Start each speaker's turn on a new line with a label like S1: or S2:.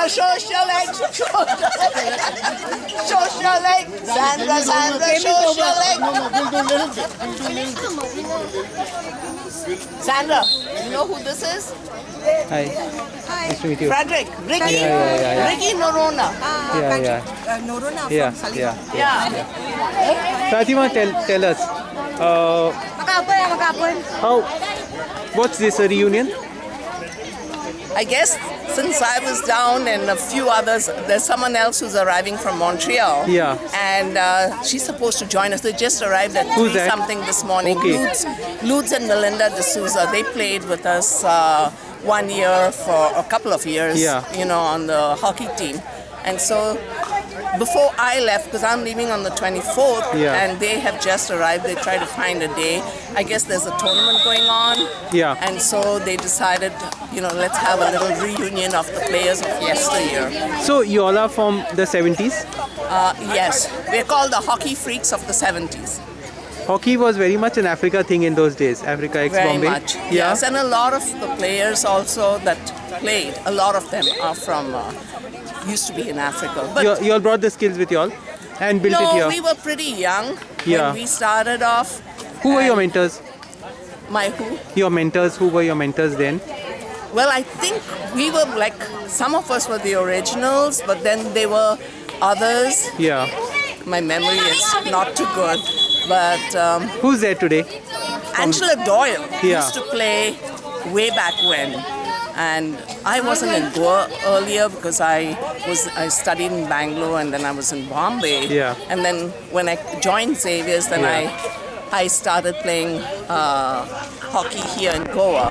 S1: Sandra, show us your legs. Show us your legs. Show us your legs. Sandra, Sandra, show us your legs.
S2: No, no, we'll do little bit. We'll do little bit.
S1: Sandra, you know who this is?
S3: Hi. hi Nice to meet you.
S1: Frederick, Ricky,
S3: Yeah, yeah, yeah, yeah.
S1: Ricky Noronha.
S3: Yeah, yeah.
S4: Uh, Noronha
S3: Yeah,
S4: from
S3: yeah.
S1: Yeah.
S3: Fatima, tell, tell us, uh,
S4: Makapon, makapon.
S3: how, what's this, a reunion?
S1: I guess since I was down and a few others, there's someone else who's arriving from Montreal.
S3: Yeah.
S1: And uh, she's supposed to join us. They just arrived at
S3: Who's
S1: 3
S3: that?
S1: something this morning.
S3: Okay.
S1: Ludes, Ludes and Melinda D'Souza, they played with us uh, one year for a couple of years,
S3: Yeah.
S1: you know, on the hockey team. And so before I left, because I'm leaving on the 24th,
S3: Yeah.
S1: and they have just arrived, they try to find a day. I guess there's a tournament going on.
S3: Yeah.
S1: And so they decided, you know, let's have a little reunion of the players of yesteryear.
S3: So, you all are from the 70s?
S1: Uh, yes, we're called the hockey freaks of the 70s.
S3: Hockey was very much an Africa thing in those days, Africa ex
S1: Very
S3: Bombay.
S1: much.
S3: Yeah.
S1: Yes, and a lot of the players also that played, a lot of them are from, uh, used to be in Africa. But
S3: You, you all brought the skills with you all and built it
S1: no,
S3: here.
S1: we were pretty young
S3: Yeah.
S1: when we started off.
S3: who were your mentors?
S1: My who?
S3: Your mentors, who were your mentors then?
S1: Well, I think we were like, some of us were the originals, but then there were others.
S3: Yeah.
S1: My memory is not too good. But um,
S3: Who's there today?
S1: Angela Doyle
S3: Yeah.
S1: used to play way back when. And I wasn't in Goa earlier because I was I studied in Bangalore and then I was in Bombay.
S3: Yeah.
S1: And then when I joined Xavier's, then
S3: Yeah.
S1: I I started playing uh, hockey here in Goa.